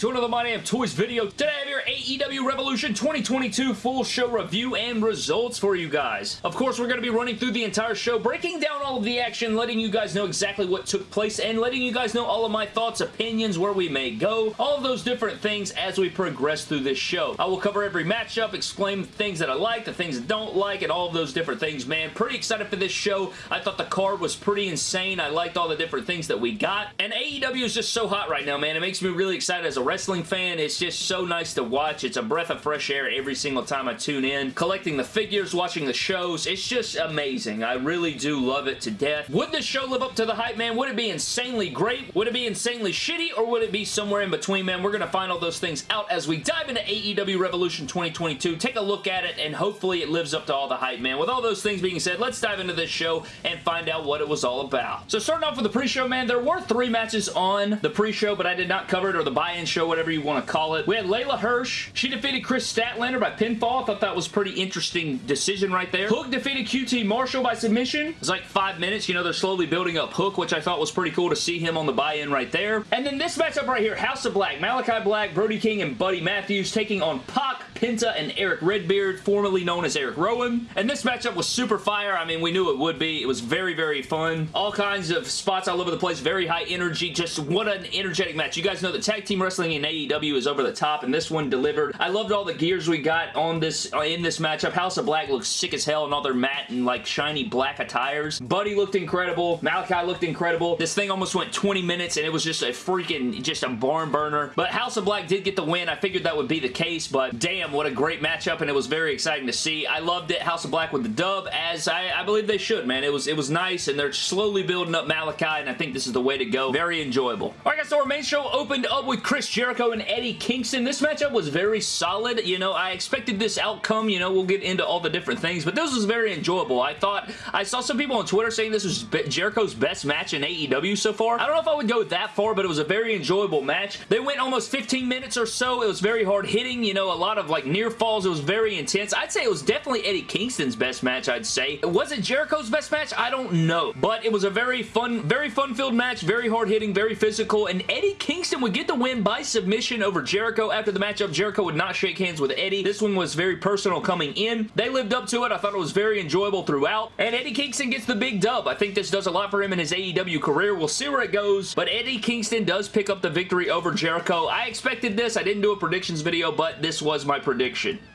to another My Damn Toys video. Today AEW Revolution 2022 full show review and results for you guys. Of course, we're going to be running through the entire show, breaking down all of the action, letting you guys know exactly what took place, and letting you guys know all of my thoughts, opinions, where we may go, all of those different things as we progress through this show. I will cover every matchup, explain things that I like, the things I don't like, and all of those different things, man. Pretty excited for this show. I thought the card was pretty insane. I liked all the different things that we got, and AEW is just so hot right now, man. It makes me really excited as a wrestling fan. It's just so nice to watch. It's a breath of fresh air every single time I tune in. Collecting the figures, watching the shows, it's just amazing. I really do love it to death. Would this show live up to the hype, man? Would it be insanely great? Would it be insanely shitty? Or would it be somewhere in between, man? We're going to find all those things out as we dive into AEW Revolution 2022. Take a look at it, and hopefully it lives up to all the hype, man. With all those things being said, let's dive into this show and find out what it was all about. So starting off with the pre-show, man, there were three matches on the pre-show, but I did not cover it, or the buy-in show, whatever you want to call it. We had Leyla Hirsch. She defeated Kris Statlander by pinfall. I thought that was pretty interesting decision right there. Hook defeated QT Marshall by submission. It was like five minutes. You know, they're slowly building up Hook, which I thought was pretty cool to see him on the buy-in right there. And then this matchup right here, House of Black, Malachi Black, Brody King, and Buddy Matthews taking on Pac, Penta, and Eric Redbeard, formerly known as Eric Rowan. And this matchup was super fire. I mean, we knew it would be. It was very, very fun. All kinds of spots all over the place. Very high energy. Just what an energetic match. You guys know that tag team wrestling in AEW is over the top, and this one delivered. I loved all the gears we got on this in this matchup. House of Black looks sick as hell in all their matte and like shiny black attires. Buddy looked incredible. Malachi looked incredible. This thing almost went 20 minutes, and it was just a freaking, just a barn burner. But House of Black did get the win. I figured that would be the case, but damn, what a great matchup, and it was very exciting to see. I loved it. House of Black with the dub, as I, I believe they should, man. It was, it was nice, and they're slowly building up Malachi, and I think this is the way to go. Very enjoyable. All right, guys, so our main show opened up with Chris Jericho and Eddie Kingston. This matchup was very solid. You know, I expected this outcome. You know, we'll get into all the different things, but this was very enjoyable. I thought, I saw some people on Twitter saying this was Jericho's best match in AEW so far. I don't know if I would go that far, but it was a very enjoyable match. They went almost 15 minutes or so. It was very hard hitting, you know, a lot of like near falls. It was very intense. I'd say it was definitely Eddie Kingston's best match, I'd say. It Was it Jericho's best match? I don't know, but it was a very fun, very fun-filled match, very hard hitting, very physical, and Eddie Kingston would get the win by submission over Jericho. After the matchup, Jericho would not shake hands with Eddie. This one was very personal coming in. They lived up to it. I thought it was very enjoyable throughout, and Eddie Kingston gets the big dub. I think this does a lot for him in his AEW career. We'll see where it goes, but Eddie Kingston does pick up the victory over Jericho. I expected this. I didn't do a predictions video, but this was my prediction.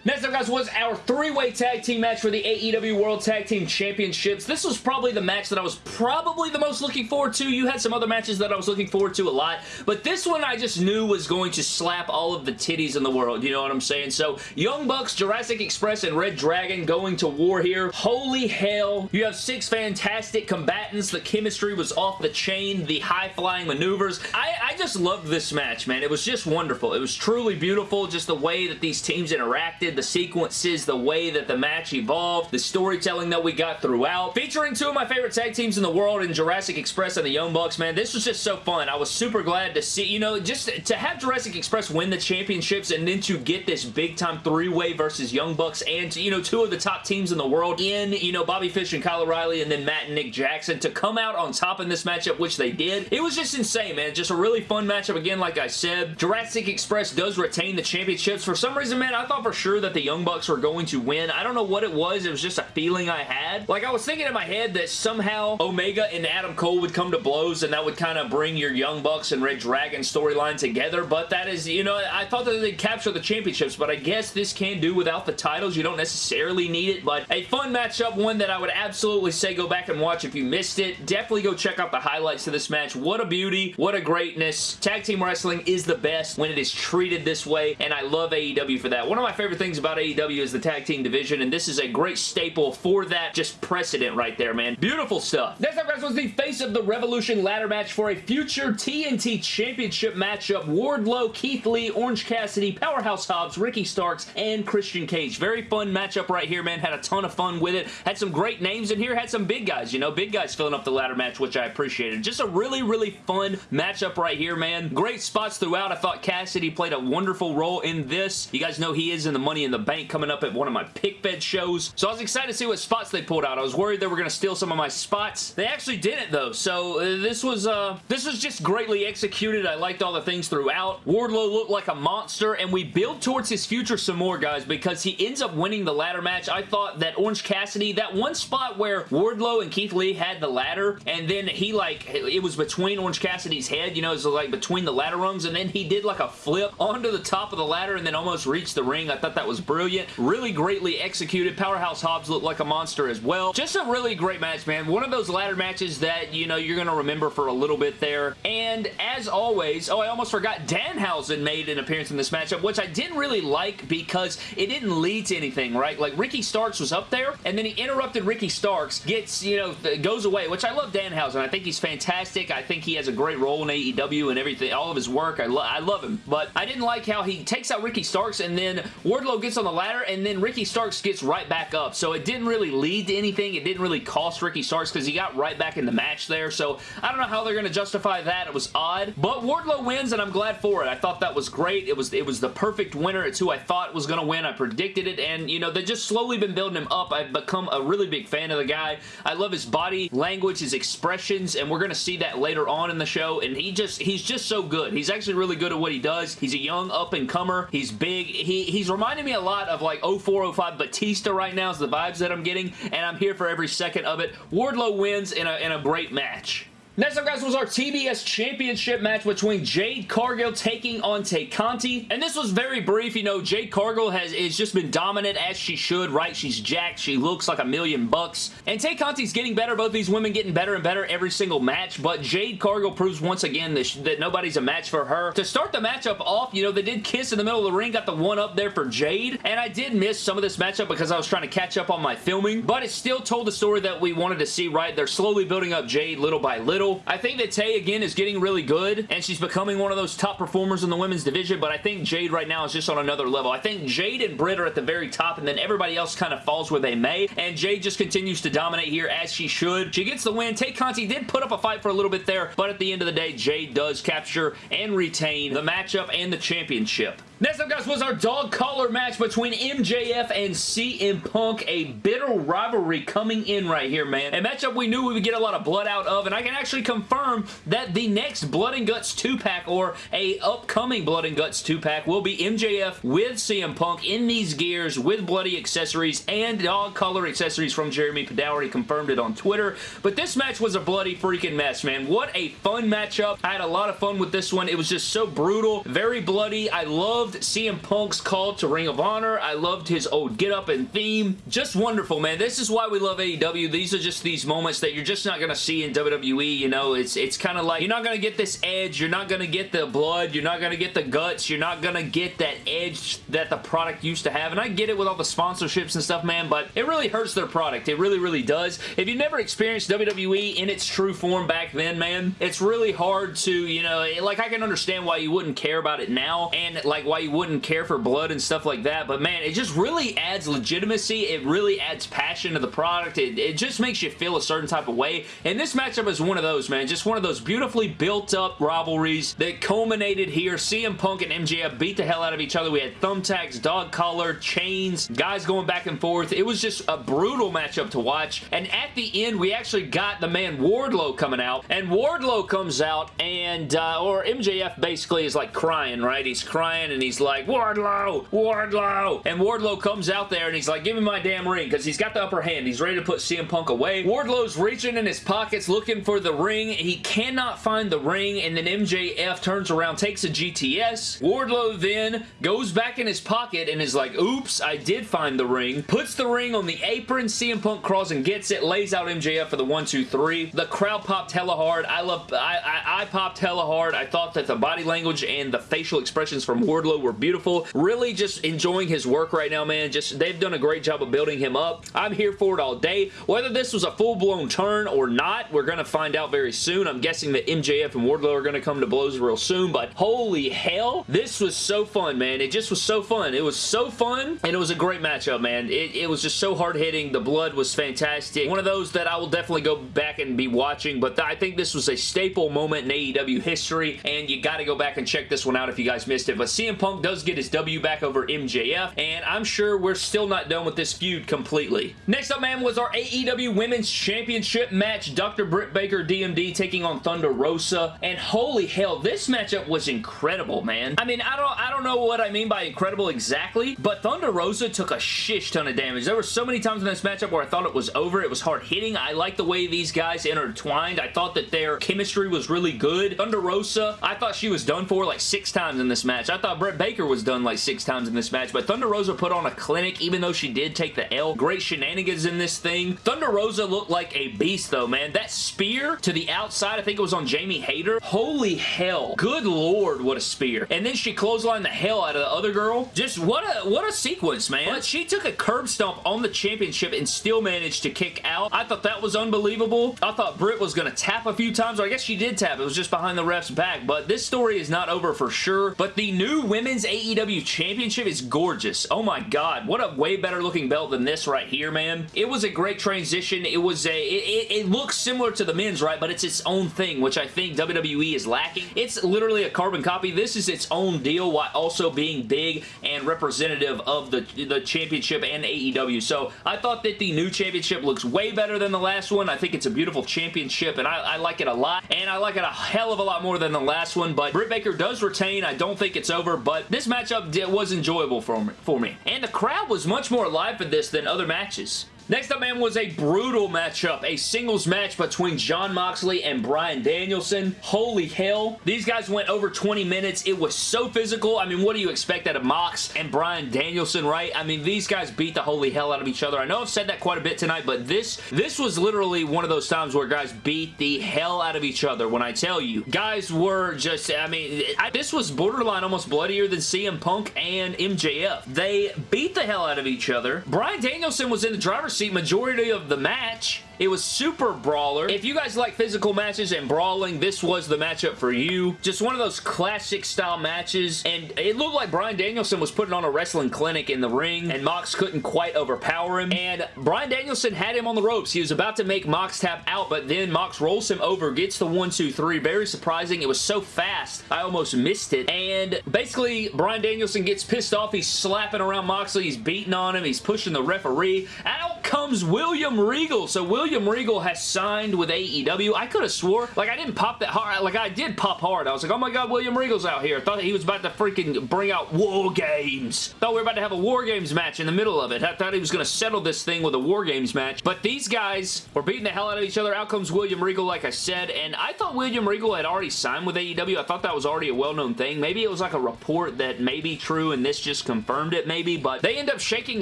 Next up, guys, was our three-way tag team match for the AEW World Tag Team Championships. This was probably the match that I was probably the most looking forward to. You had some other matches that I was looking forward to a lot, but this one I just knew was going to slap all of the titties in the world. You know what I'm saying? So, Young Bucks, Jurassic Express, and Red Dragon going to war here. Holy hell. You have six fantastic combatants. The chemistry was off the chain. The high-flying maneuvers. I, I just loved this match, man. It was just wonderful. It was truly beautiful. Just the way that these teams interacted, the sequences, the way that the match evolved, the storytelling that we got throughout. Featuring two of my favorite tag teams in the world in Jurassic Express and the Young Bucks, man. This was just so fun. I was super glad to see, you know, just to have Jurassic Express win the championships and then to get this big-time three-way versus Young Bucks and, you know, two of the top teams in the world in, you know, Bobby Fish and Kyle O'Reilly and then Matt and Nick Jackson to come out on top in this matchup, which they did. It was just insane, man. Just a really fun matchup again, like I said. Jurassic Express does retain the championships. For some reason, man, I thought for sure that the Young Bucks were going to win. I don't know what it was. It was just a feeling I had. Like, I was thinking in my head that somehow Omega and Adam Cole would come to blows and that would kind of bring your Young Bucks and Red Dragon storyline together, but that is, you know, I thought that they'd capture the championships, but I guess this can do without the titles. You don't necessarily need it, but a fun matchup, one that I would absolutely say go back and watch if you missed it. Definitely go check out the highlights of this match. What a beauty. What a greatness. Tag team wrestling is the best when it is treated this way, and I love AEW for that. One of my favorite things about AEW is the tag team division, and this is a great staple for that just precedent right there, man. Beautiful stuff. Next up, guys, was the face of the Revolution ladder match for a future TNT Championship matchup. Wardlow, Keith Lee, Orange Cassidy, Powerhouse Hobbs, Ricky Starks, and Christian Cage. Very fun matchup right here, man. Had a ton of fun with it. Had some great names in here. Had some big guys, you know, big guys filling up the ladder match, which I appreciated. Just a really, really fun matchup right here, man. Great spots throughout. I thought Cassidy played a wonderful role in this. You guys know know he is in the Money in the Bank coming up at one of my pick bed shows. So I was excited to see what spots they pulled out. I was worried they were going to steal some of my spots. They actually didn't though. So uh, this was uh, this was just greatly executed. I liked all the things throughout. Wardlow looked like a monster and we build towards his future some more guys because he ends up winning the ladder match. I thought that Orange Cassidy, that one spot where Wardlow and Keith Lee had the ladder and then he like, it was between Orange Cassidy's head, you know, it was like between the ladder rungs and then he did like a flip onto the top of the ladder and then almost reached the ring. I thought that was brilliant. Really greatly executed. Powerhouse Hobbs looked like a monster as well. Just a really great match, man. One of those ladder matches that, you know, you're going to remember for a little bit there. And as always, oh, I almost forgot, Danhausen made an appearance in this matchup, which I didn't really like because it didn't lead to anything, right? Like, Ricky Starks was up there, and then he interrupted Ricky Starks, gets, you know, goes away, which I love Danhausen. I think he's fantastic. I think he has a great role in AEW and everything, all of his work. I, lo I love him. But I didn't like how he takes out Ricky Starks, and then Wardlow gets on the ladder, and then Ricky Starks gets right back up. So it didn't really lead to anything. It didn't really cost Ricky Starks because he got right back in the match there. So I don't know how they're going to justify that. It was odd. But Wardlow wins, and I'm glad for it. I thought that was great. It was it was the perfect winner. It's who I thought was going to win. I predicted it, and, you know, they've just slowly been building him up. I've become a really big fan of the guy. I love his body language, his expressions, and we're going to see that later on in the show, and he just, he's just so good. He's actually really good at what he does. He's a young up-and-comer. He's big. He, he's reminding me a lot of like 0405 Batista right now is the vibes that I'm getting, and I'm here for every second of it. Wardlow wins in a, in a great match. Next up, guys, was our TBS Championship match between Jade Cargill taking on Tay Conti. And this was very brief. You know, Jade Cargill has, has just been dominant as she should, right? She's jacked. She looks like a million bucks. And Tay Conti's getting better. Both these women getting better and better every single match. But Jade Cargill proves once again that, that nobody's a match for her. To start the matchup off, you know, they did kiss in the middle of the ring. Got the one up there for Jade. And I did miss some of this matchup because I was trying to catch up on my filming. But it still told the story that we wanted to see, right? They're slowly building up Jade little by little. I think that Tay, again, is getting really good, and she's becoming one of those top performers in the women's division, but I think Jade right now is just on another level. I think Jade and Britt are at the very top, and then everybody else kind of falls where they may, and Jade just continues to dominate here as she should. She gets the win. Tay Conti did put up a fight for a little bit there, but at the end of the day, Jade does capture and retain the matchup and the championship. Next up, guys, was our dog collar match between MJF and CM Punk. A bitter rivalry coming in right here, man. A matchup we knew we would get a lot of blood out of, and I can actually confirm that the next Blood and Guts 2-pack or a upcoming Blood and Guts 2-pack will be MJF with CM Punk in these gears with bloody accessories and dog collar accessories from Jeremy. He confirmed it on Twitter. But this match was a bloody freaking mess, man. What a fun matchup. I had a lot of fun with this one. It was just so brutal, very bloody. I love loved CM Punk's call to Ring of Honor. I loved his old get up and theme. Just wonderful, man. This is why we love AEW. These are just these moments that you're just not going to see in WWE. You know, it's it's kind of like you're not going to get this edge. You're not going to get the blood. You're not going to get the guts. You're not going to get that edge that the product used to have. And I get it with all the sponsorships and stuff, man, but it really hurts their product. It really, really does. If you've never experienced WWE in its true form back then, man, it's really hard to, you know, like I can understand why you wouldn't care about it now and like why you wouldn't care for blood and stuff like that, but man, it just really adds legitimacy. It really adds passion to the product. It, it just makes you feel a certain type of way, and this matchup is one of those, man. Just one of those beautifully built-up rivalries that culminated here. CM Punk and MJF beat the hell out of each other. We had thumbtacks, dog collar, chains, guys going back and forth. It was just a brutal matchup to watch, and at the end, we actually got the man Wardlow coming out, and Wardlow comes out, and, uh, or MJF basically is like crying, right? He's crying, and he's like, Wardlow, Wardlow. And Wardlow comes out there and he's like, give me my damn ring because he's got the upper hand. He's ready to put CM Punk away. Wardlow's reaching in his pockets looking for the ring. He cannot find the ring and then MJF turns around, takes a GTS. Wardlow then goes back in his pocket and is like, oops, I did find the ring. Puts the ring on the apron. CM Punk crawls and gets it. Lays out MJF for the one, two, three. The crowd popped hella hard. I love, I, I, I popped hella hard. I thought that the body language and the facial expressions from Wardlow were beautiful. Really just enjoying his work right now, man. Just They've done a great job of building him up. I'm here for it all day. Whether this was a full-blown turn or not, we're going to find out very soon. I'm guessing that MJF and Wardlow are going to come to blows real soon, but holy hell, this was so fun, man. It just was so fun. It was so fun, and it was a great matchup, man. It, it was just so hard-hitting. The blood was fantastic. One of those that I will definitely go back and be watching, but I think this was a staple moment in AEW history, and you got to go back and check this one out if you guys missed it. But CM Punk does get his W back over MJF, and I'm sure we're still not done with this feud completely. Next up, man, was our AEW Women's Championship match. Dr. Britt Baker DMD taking on Thunder Rosa, and holy hell, this matchup was incredible, man. I mean, I don't, I don't know what I mean by incredible exactly, but Thunder Rosa took a shish ton of damage. There were so many times in this matchup where I thought it was over. It was hard hitting. I like the way these guys intertwined. I thought that their chemistry was really good. Thunder Rosa, I thought she was done for like six times in this match. I thought Britt Baker was done like six times in this match, but Thunder Rosa put on a clinic even though she did take the L. Great shenanigans in this thing. Thunder Rosa looked like a beast though, man. That spear to the outside, I think it was on Jamie Hayter. Holy hell. Good lord, what a spear. And then she clotheslined the hell out of the other girl. Just what a what a sequence, man. But she took a curb stomp on the championship and still managed to kick out. I thought that was unbelievable. I thought Britt was going to tap a few times, or I guess she did tap. It was just behind the ref's back, but this story is not over for sure. But the new Women's AEW Championship is gorgeous. Oh my god, what a way better looking belt than this right here, man. It was a great transition. It was a, it, it, it looks similar to the men's, right, but it's its own thing, which I think WWE is lacking. It's literally a carbon copy. This is its own deal while also being big and representative of the, the championship and AEW. So I thought that the new championship looks way better than the last one. I think it's a beautiful championship, and I, I like it a lot, and I like it a hell of a lot more than the last one, but Britt Baker does retain. I don't think it's over, but this matchup was enjoyable for me. And the crowd was much more alive for this than other matches. Next up, man, was a brutal matchup. A singles match between Jon Moxley and Bryan Danielson. Holy hell. These guys went over 20 minutes. It was so physical. I mean, what do you expect out of Mox and Bryan Danielson, right? I mean, these guys beat the holy hell out of each other. I know I've said that quite a bit tonight, but this, this was literally one of those times where guys beat the hell out of each other. When I tell you, guys were just, I mean, I, this was borderline almost bloodier than CM Punk and MJF. They beat the hell out of each other. Bryan Danielson was in the driver's seat majority of the match. It was super brawler. If you guys like physical matches and brawling, this was the matchup for you. Just one of those classic style matches, and it looked like Bryan Danielson was putting on a wrestling clinic in the ring, and Mox couldn't quite overpower him, and Bryan Danielson had him on the ropes. He was about to make Mox tap out, but then Mox rolls him over, gets the one, two, three. Very surprising. It was so fast, I almost missed it, and basically, Bryan Danielson gets pissed off. He's slapping around Moxley. He's beating on him. He's pushing the referee. Out comes William Regal. So William Regal has signed with AEW. I could have swore, like I didn't pop that hard, like I did pop hard. I was like, oh my god, William Regal's out here. Thought he was about to freaking bring out War Games. Thought we were about to have a War Games match in the middle of it. I thought he was going to settle this thing with a War Games match. But these guys were beating the hell out of each other. Out comes William Regal, like I said, and I thought William Regal had already signed with AEW. I thought that was already a well-known thing. Maybe it was like a report that may be true and this just confirmed it maybe, but they end up shaking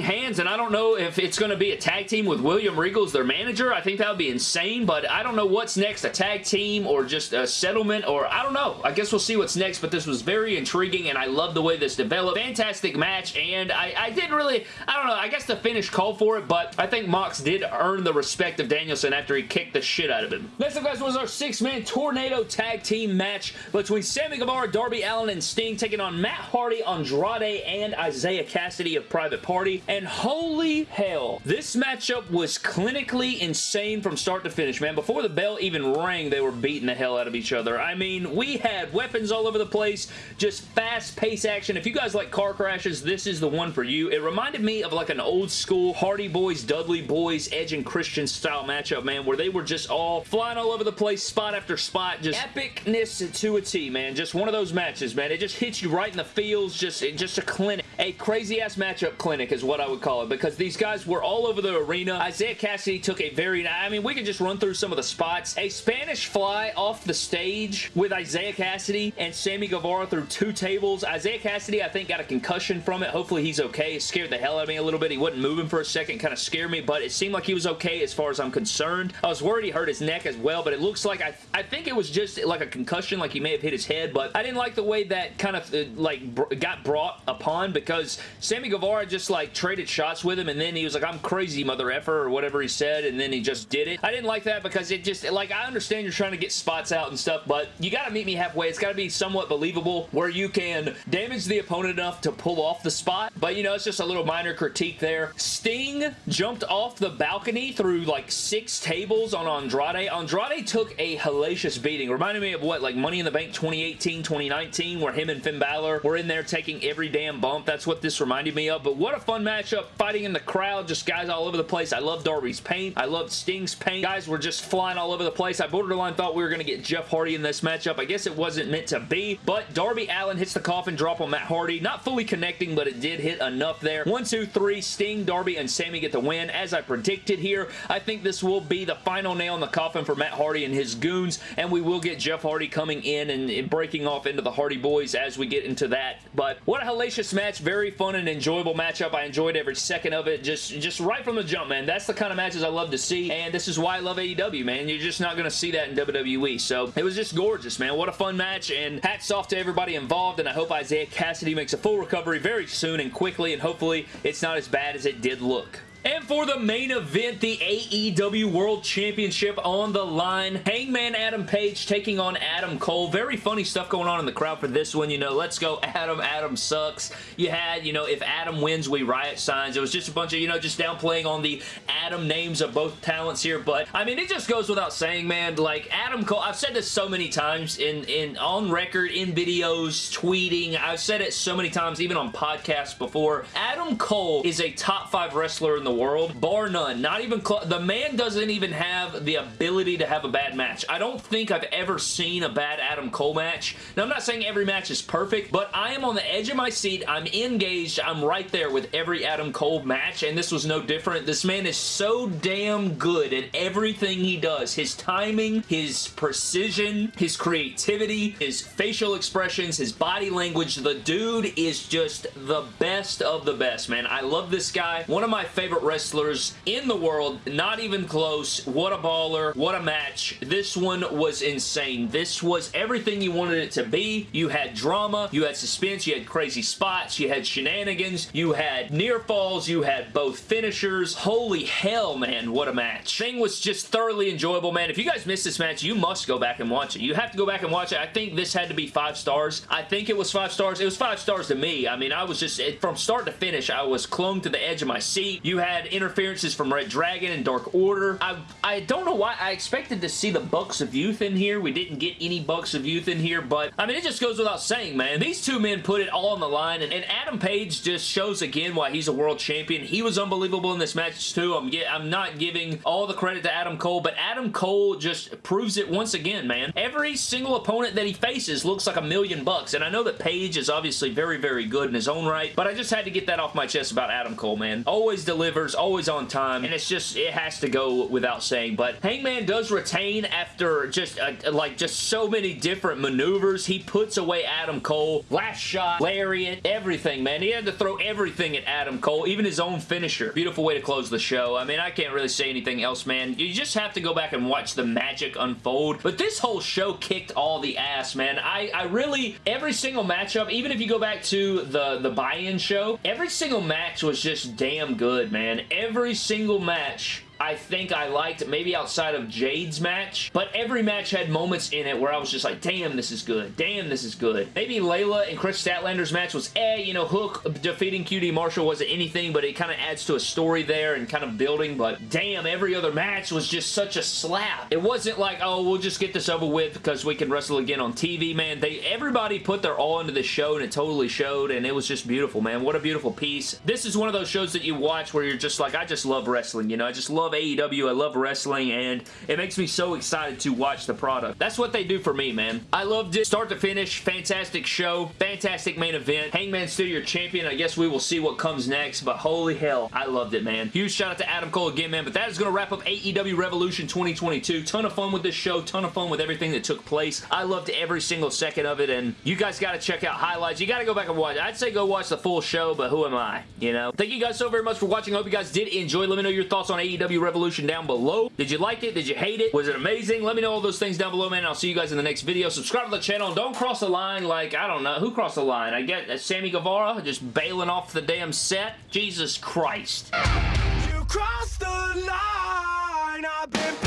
hands and I don't know if it's going to be a tag team with William Regal as their manager. I think that would be insane, but I don't know what's next. A tag team or just a settlement or I don't know. I guess we'll see what's next, but this was very intriguing and I love the way this developed. Fantastic match and I, I didn't really, I don't know, I guess the finish called for it, but I think Mox did earn the respect of Danielson after he kicked the shit out of him. Next up, guys, was our six-man Tornado Tag Team match between Sammy Guevara, Darby Allin, and Sting taking on Matt Hardy, Andrade, and Isiah Kassidy of Private Party. And holy hell, this matchup was clinically insane from start to finish, man. Before the bell even rang, they were beating the hell out of each other. I mean, we had weapons all over the place, just fast-paced action. If you guys like car crashes, this is the one for you. It reminded me of like an old school Hardy Boys, Dudley Boys, Edge and Christian style matchup, man, where they were just all flying all over the place, spot after spot, just epicness to a T, man. Just one of those matches, man. It just hits you right in the feels, just, just a clinic. A crazy-ass matchup clinic is what I would call it, because these guys were all over the arena. Isiah Kassidy took a very, I mean, we can just run through some of the spots. A Spanish fly off the stage with Isiah Kassidy and Sammy Guevara through two tables. Isiah Kassidy, I think, got a concussion from it. Hopefully he's okay. It scared the hell out of me a little bit. He wasn't moving for a second. Kind of scared me, but it seemed like he was okay as far as I'm concerned. I was worried he hurt his neck as well, but it looks like, I, I think it was just like a concussion, like he may have hit his head, but I didn't like the way that kind of, uh, like, got brought upon because Sammy Guevara just like traded shots with him and then he was like, I'm crazy mother effer or whatever he said and then he just did it. I didn't like that because it just, like I understand you're trying to get spots out and stuff, but you gotta meet me halfway. It's gotta be somewhat believable where you can damage the opponent enough to pull off the spot, but you know, it's just a little minor critique there. Sting jumped off the balcony through like six tables on Andrade. Andrade took a hellacious beating. Reminded me of what, like Money in the Bank 2018, 2019, where him and Finn Balor were in there taking every damn bump. That's what this reminded me of, but what a fun matchup. Fighting in the crowd, just guys all over the place. I love Darby's paint. I love Sting's paint. Guys were just flying all over the place. I borderline thought we were going to get Jeff Hardy in this matchup. I guess it wasn't meant to be, but Darby Allin hits the coffin drop on Matt Hardy. Not fully connecting, but it did hit enough there. One, two, three. Sting, Darby, and Sammy get the win. As I predicted here, I think this will be the final nail in the coffin for Matt Hardy and his goons, and we will get Jeff Hardy coming in and, breaking off into the Hardy Boys as we get into that. But what a hellacious match. Very fun and enjoyable matchup. I enjoyed every second of it. Just, just right from the jump, man. That's the kind of matches I love to see, and this is why I love AEW, man. You're just not going to see that in WWE. So it was just gorgeous, man. What a fun match, and hats off to everybody involved, and I hope Isiah Kassidy makes a full recovery very soon and quickly, and hopefully it's not as bad as it did look. And for the main event, the AEW World Championship on the line. Hangman Adam Page taking on Adam Cole. Very funny stuff going on in the crowd for this one. You know, let's go Adam, Adam sucks. You had, you know, if Adam wins, we riot signs. It was just a bunch of, you know, just downplaying on the Adam names of both talents here. But, I mean, it just goes without saying, man. Like, Adam Cole, I've said this so many times in, in on record, in videos, tweeting. I've said it so many times, even on podcasts before. Adam Cole is a top five wrestler in the world, bar none. Not even The man doesn't even have the ability to have a bad match. I don't think I've ever seen a bad Adam Cole match. Now, I'm not saying every match is perfect, but I am on the edge of my seat. I'm engaged. I'm right there with every Adam Cole match, and this was no different. This man is so damn good at everything he does. His timing, his precision, his creativity, his facial expressions, his body language. The dude is just the best of the best, man. I love this guy. One of my favorite wrestlers in the world. Not even close. What a baller. What a match. This one was insane. This was everything you wanted it to be. You had drama. You had suspense. You had crazy spots. You had shenanigans. You had near falls. You had both finishers. Holy hell, man. What a match. Thing was just thoroughly enjoyable, man. If you guys missed this match, you must go back and watch it. You have to go back and watch it. I think this had to be five stars. I think it was five stars. It was five stars to me. I mean, I was just, from start to finish, I was clung to the edge of my seat. You had interferences from Red Dragon and Dark Order. I, I don't know why I expected to see the Bucks of Youth in here. We didn't get any Bucks of Youth in here, but I mean, it just goes without saying, man. These two men put it all on the line, and, and Adam Page just shows again why he's a world champion. He was unbelievable in this match, too. I'm, get, I'm not giving all the credit to Adam Cole, but Adam Cole just proves it once again, man. Every single opponent that he faces looks like a million bucks, and I know that Page is obviously very, very good in his own right, but I just had to get that off my chest about Adam Cole, man. Always always on time, and it's just, it has to go without saying, but Hangman does retain after just, uh, like, just so many different maneuvers. He puts away Adam Cole. Last shot, lariat, everything, man. He had to throw everything at Adam Cole, even his own finisher. Beautiful way to close the show. I mean, I can't really say anything else, man. You just have to go back and watch the magic unfold, but this whole show kicked all the ass, man. I, I really, every single matchup, even if you go back to the, the buy-in show, every single match was just damn good, man. And every single match I think I liked, maybe outside of Jade's match, but every match had moments in it where I was just like, damn, this is good. Damn, this is good. Maybe Leyla and Kris Statlander's match was, eh, you know, Hook defeating QT Marshall wasn't anything, but it kind of adds to a story there and kind of building, but damn, every other match was just such a slap. It wasn't like, oh, we'll just get this over with because we can wrestle again on TV, man. They Everybody put their all into this show, and it totally showed, and it was just beautiful, man. What a beautiful piece. This is one of those shows that you watch where you're just like, I just love wrestling, you know? I just love AEW. I love wrestling, and it makes me so excited to watch the product. That's what they do for me, man. I loved it. Start to finish. Fantastic show. Fantastic main event. Hangman still your champion. I guess we will see what comes next, but holy hell, I loved it, man. Huge shout out to Adam Cole again, man, but that is going to wrap up AEW Revolution 2022. Ton of fun with this show. Ton of fun with everything that took place. I loved every single second of it, and you guys got to check out highlights. You got to go back and watch. I'd say go watch the full show, but who am I? You know? Thank you guys so very much for watching. I hope you guys did enjoy. Let me know your thoughts on AEW Revolution down below. Did you like it? Did you hate it? Was it amazing? Let me know all those things down below, man. I'll see you guys in the next video. Subscribe to the channel don't cross the line like, I don't know. Who crossed the line? I get Sammy Guevara just bailing off the damn set. Jesus Christ. You crossed the line. I've been